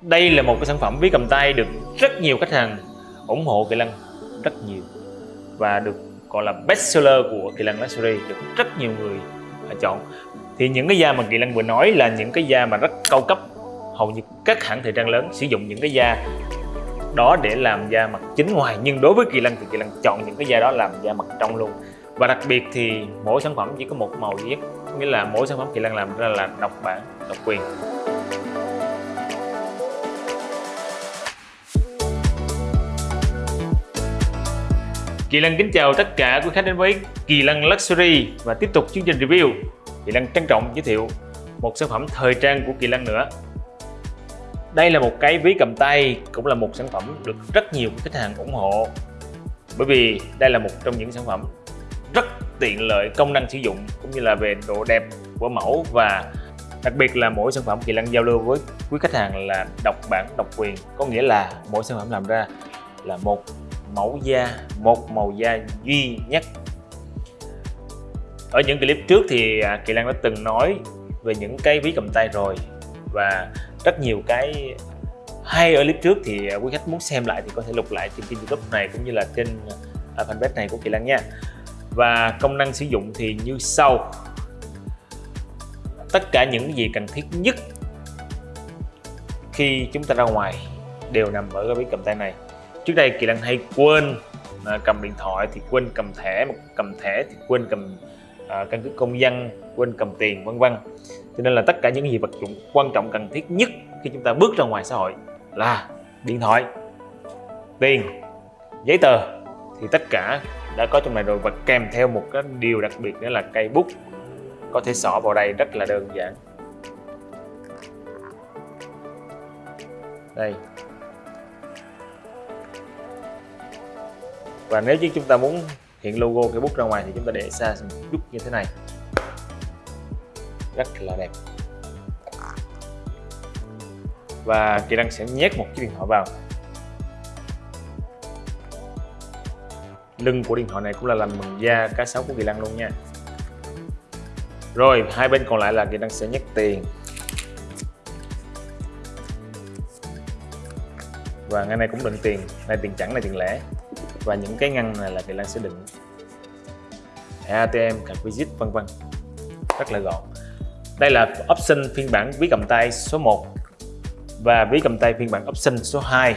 đây là một cái sản phẩm ví cầm tay được rất nhiều khách hàng ủng hộ Kỳ Lân rất nhiều. Và được gọi là best seller của Kỳ Lân Luxury được rất nhiều người à, chọn. Thì những cái da mà Kỳ Lân vừa nói là những cái da mà rất cao cấp. Hầu như các hãng thời trang lớn sử dụng những cái da đó để làm da mặt chính ngoài. Nhưng đối với Kỳ Lân thì Kỳ Lân chọn những cái da đó làm da mặt trong luôn. Và đặc biệt thì mỗi sản phẩm chỉ có một màu duy nhất nghĩa là mỗi sản phẩm Kỳ Lân làm ra là độc bản, độc quyền. Kỳ Lân kính chào tất cả quý khách đến với Kỳ Lân Luxury và tiếp tục chương trình review. Kỳ Lân trân trọng giới thiệu một sản phẩm thời trang của Kỳ Lân nữa. Đây là một cái ví cầm tay, cũng là một sản phẩm được rất nhiều khách hàng ủng hộ. Bởi vì đây là một trong những sản phẩm rất tiện lợi công năng sử dụng cũng như là về độ đẹp của mẫu và đặc biệt là mỗi sản phẩm Kỳ Lân giao lưu với quý khách hàng là độc bản độc quyền có nghĩa là mỗi sản phẩm làm ra là một mẫu da, một màu da duy nhất. Ở những clip trước thì à, Kỳ Lan đã từng nói về những cái ví cầm tay rồi và rất nhiều cái hay ở clip trước thì à, quý khách muốn xem lại thì có thể lục lại trên kênh youtube này cũng như là trên à, fanpage này của Kỳ Lan nha. Và công năng sử dụng thì như sau. Tất cả những gì cần thiết nhất khi chúng ta ra ngoài đều nằm ở cái ví cầm tay này trước đây kỳ lân hay quên à, cầm điện thoại thì quên cầm thẻ cầm thẻ thì quên cầm à, căn cước công dân quên cầm tiền vân vân. Cho nên là tất cả những gì vật dụng quan trọng cần thiết nhất khi chúng ta bước ra ngoài xã hội là điện thoại tiền giấy tờ. Thì tất cả đã có trong này rồi và kèm theo một cái điều đặc biệt nữa là cây bút. Có thể xỏ vào đây rất là đơn giản. Đây. Và nếu như chúng ta muốn hiện logo cái bút ra ngoài thì chúng ta để xa một chút như thế này. Rất là đẹp. Và kỹ năng sẽ nhét một chiếc điện thoại vào. Lưng của điện thoại này cũng là làm bằng da cá sấu của kỳ lăng luôn nha. Rồi, hai bên còn lại là kỳ năng sẽ nhét tiền. Và ngay này cũng đựng tiền. Này tiền chẳng này tiền lẻ và những cái ngăn này là Kỳ Lan sẽ đựng thẻ ATM, card visit vân vân. Rất là gọn. Đây là option phiên bản ví cầm tay số 1 và ví cầm tay phiên bản option số 2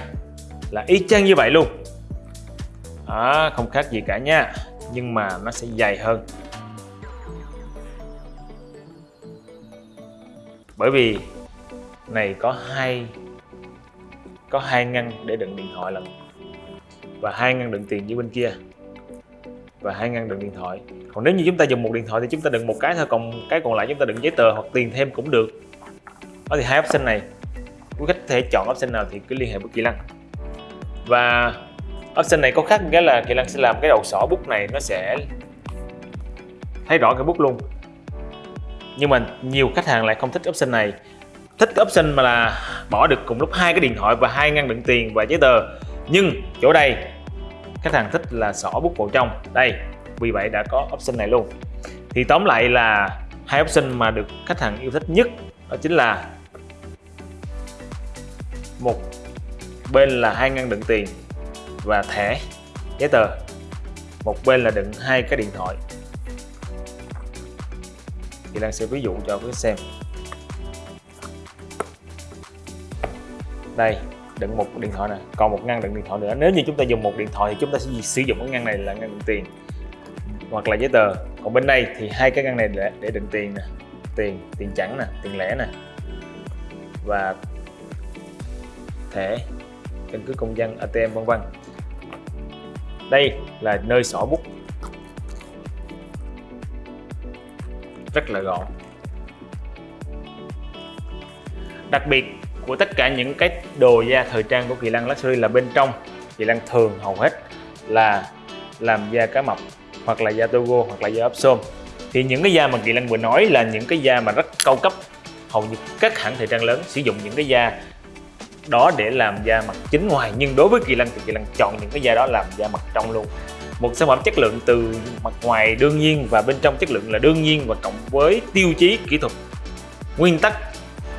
là y chang như vậy luôn. À, không khác gì cả nha. Nhưng mà nó sẽ dày hơn. Bởi vì này có hai có hai ngăn để đựng điện thoại lần và hai ngăn đựng tiền như bên kia. Và hai ngăn đựng điện thoại. Còn nếu như chúng ta dùng một điện thoại thì chúng ta đựng một cái thôi, còn cái còn lại chúng ta đựng giấy tờ hoặc tiền thêm cũng được. Đó thì hai option này. Quý khách có thể chọn option nào thì cứ liên hệ với Kỳ Lăng. Và option này có khác cái là Kỳ Lăng sẽ làm cái đầu sỏ bút này, nó sẽ thấy rõ cái bút luôn. Nhưng mà nhiều khách hàng lại không thích option này. Thích cái option mà là bỏ được cùng lúc hai cái điện thoại và hai ngăn đựng tiền và giấy tờ. Nhưng chỗ đây khách hàng thích là xỏ bút vào trong. Đây, vì vậy đã có option này luôn. Thì tóm lại là hai option mà được khách hàng yêu thích nhất đó chính là một, bên là hai ngăn đựng tiền và thẻ, giấy tờ. Một bên là đựng hai cái điện thoại. Thì đang sẽ ví dụ cho quý xem. Đây đựng một điện thoại này còn một ngăn đựng điện thoại nữa. Nếu như chúng ta dùng một điện thoại thì chúng ta sẽ sử dụng cái ngăn này là ngăn đựng tiền hoặc là giấy tờ. Còn bên đây thì hai cái ngăn này để, để đựng tiền nè tiền tiền chẵn nè tiền lẻ nè và thẻ căn cứ công dân ATM vân vân. Đây là nơi sổ bút. Rất là gọn. Đặc biệt của tất cả những cái đồ da thời trang của Kỳ Lân Luxury là bên trong. Kỳ Lân thường hầu hết là làm da cá mập, hoặc là da Togo, hoặc là da ốp xôm. Thì những cái da mà Kỳ Lân vừa nói là những cái da mà rất cao cấp. Hầu như các hãng thời trang lớn sử dụng những cái da đó để làm da mặt chính ngoài. Nhưng đối với Kỳ Lân thì Kỳ Lân chọn những cái da đó làm da mặt trong luôn. Một sản phẩm chất lượng từ mặt ngoài đương nhiên và bên trong chất lượng là đương nhiên và cộng với tiêu chí kỹ thuật, nguyên tắc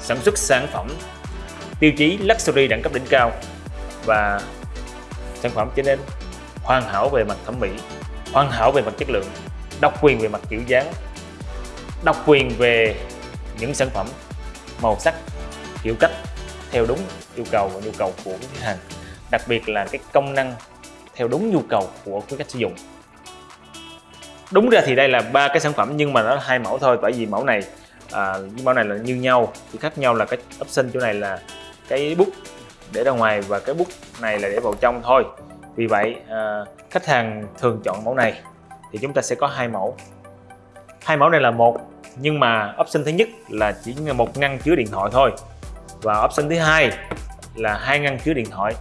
sản xuất sản phẩm tiêu chí luxury đẳng cấp đỉnh cao và sản phẩm trở nên hoàn hảo về mặt thẩm mỹ hoàn hảo về mặt chất lượng độc quyền về mặt kiểu dáng độc quyền về những sản phẩm màu sắc kiểu cách theo đúng yêu cầu và nhu cầu của khách hàng đặc biệt là cái công năng theo đúng nhu cầu của quý khách sử dụng. Đúng ra thì đây là ba cái sản phẩm nhưng mà nó hai mẫu thôi bởi vì mẫu này à, mẫu này là như nhau chỉ khác nhau là cái option chỗ này là cái bút để ra ngoài và cái bút này là để vào trong thôi. Vì vậy à, khách hàng thường chọn mẫu này thì chúng ta sẽ có hai mẫu. Hai mẫu này là một nhưng mà option thứ nhất là chỉ một ngăn chứa điện thoại thôi. Và option thứ hai là hai ngăn chứa điện thoại.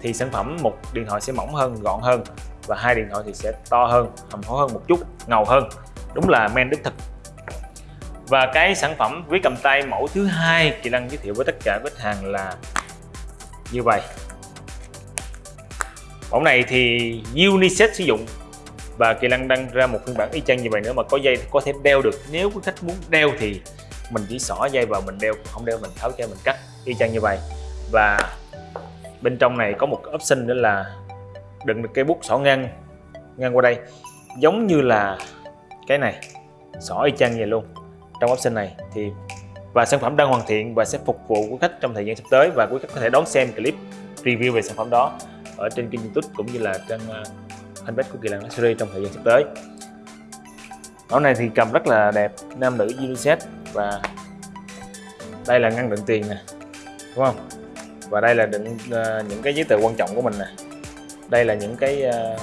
Thì sản phẩm một điện thoại sẽ mỏng hơn gọn hơn và hai điện thoại thì sẽ to hơn hầm hố hơn một chút ngầu hơn. Đúng là men đích thực và cái sản phẩm ví cầm tay mẫu thứ hai chị Lăng giới thiệu với tất cả khách hàng là như vậy. Mẫu này thì unisex sử dụng và Kỳ Lăng đăng ra một phiên bản y chang như vậy nữa mà có dây, có thể đeo được. Nếu quý khách muốn đeo thì mình chỉ xỏ dây vào mình đeo, không đeo mình tháo cho mình cắt, y chang như vậy. Và bên trong này có một option nữa là đựng được cây bút xỏ ngang ngang qua đây. Giống như là cái này, xỏ y chang vậy luôn trong option này thì và sản phẩm đang hoàn thiện và sẽ phục vụ quý khách trong thời gian sắp tới và quý khách có thể đón xem clip review về sản phẩm đó ở trên kênh youtube cũng như là trên à, fanpage của Kỳ Lan Luxury trong thời gian sắp tới. Mẫu này thì cầm rất là đẹp nam nữ unisex và đây là ngăn đựng tiền nè đúng không? Và đây là đựng uh, những cái giấy tờ quan trọng của mình nè. Đây là những cái uh,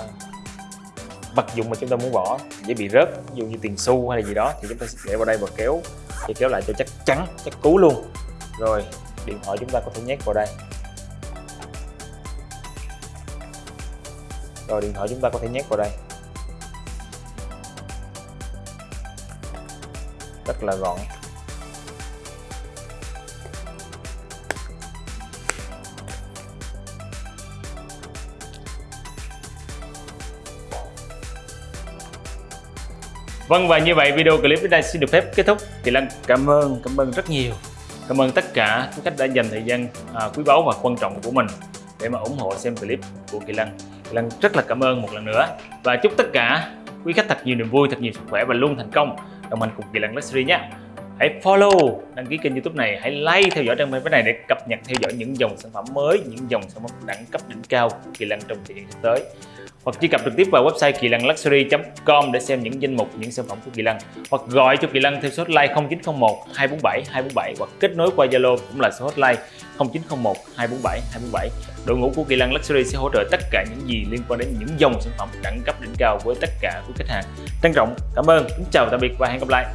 vật dụng mà chúng ta muốn bỏ, dễ bị rớt, ví dụ như tiền xu hay là gì đó, thì chúng ta sẽ để vào đây và kéo, thì kéo lại cho chắc chắn, chắc cú luôn. Rồi, điện thoại chúng ta có thể nhét vào đây. Rồi, điện thoại chúng ta có thể nhét vào đây. Rất là gọn. Vâng và như vậy video clip đến đây xin được phép kết thúc. Thì Lân cảm ơn, cảm ơn rất nhiều. Cảm ơn tất cả các khách đã dành thời gian à, quý báu và quan trọng của mình để mà ủng hộ xem clip của Kỳ Lân Kỳ Lân rất là cảm ơn một lần nữa. Và chúc tất cả quý khách thật nhiều niềm vui, thật nhiều sức khỏe và luôn thành công. Đồng hành cùng Kỳ Lân Luxury nhé. Hãy follow, đăng ký kênh youtube này, hãy like theo dõi trang fanpage này để cập nhật theo dõi những dòng sản phẩm mới, những dòng sản phẩm đẳng cấp đỉnh cao của Kỳ Lân trong thời gian sắp tới hoặc truy cập trực tiếp vào website kỳ lân luxury.com để xem những danh mục, những sản phẩm của kỳ lân hoặc gọi cho kỳ lân theo số hotline 0901 247 247 hoặc kết nối qua zalo cũng là số hotline 0901 247 247 đội ngũ của kỳ lân luxury sẽ hỗ trợ tất cả những gì liên quan đến những dòng sản phẩm đẳng cấp đỉnh cao với tất cả quý khách hàng. Trân trọng, cảm ơn, kính chào, tạm biệt và hẹn gặp lại.